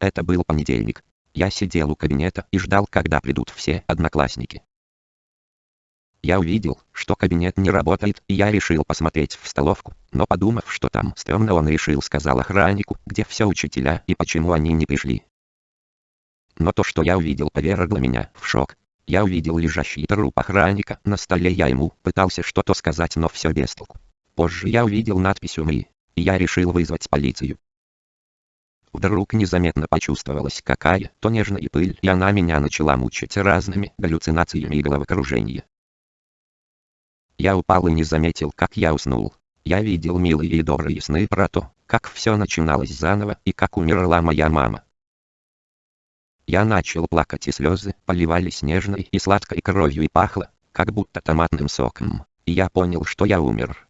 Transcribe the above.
Это был понедельник. Я сидел у кабинета и ждал, когда придут все одноклассники. Я увидел, что кабинет не работает, и я решил посмотреть в столовку, но подумав, что там стрёмно, он решил сказал охраннику, где все учителя и почему они не пришли. Но то, что я увидел, повергло меня в шок. Я увидел лежащий труп охранника на столе, я ему пытался что-то сказать, но все без толку. Позже я увидел надпись «Умри», и я решил вызвать полицию. Вдруг незаметно почувствовалась какая-то нежная пыль, и она меня начала мучить разными галлюцинациями и головокружением. Я упал и не заметил, как я уснул. Я видел милые и добрые сны про то, как все начиналось заново и как умерла моя мама. Я начал плакать и слезы поливались нежной и сладкой кровью и пахло, как будто томатным соком. И я понял, что я умер.